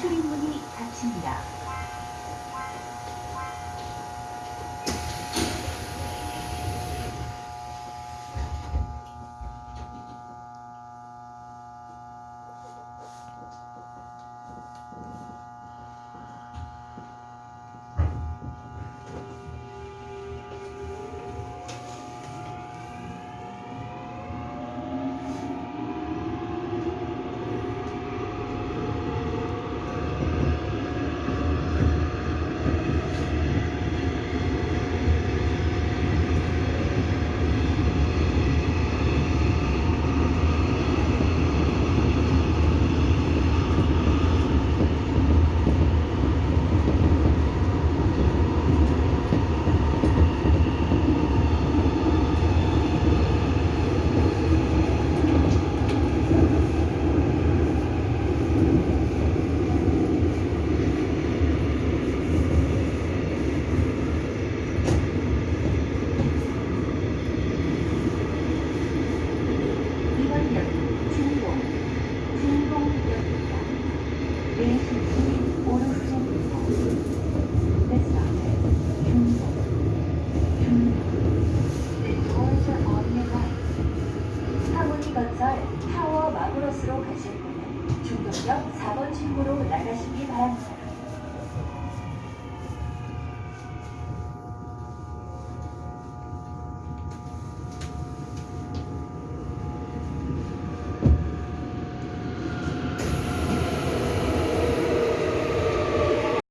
출입문이 닫힙니다. 타워 마그로스로 가실 분은 중동역 4번 출구로 나가시기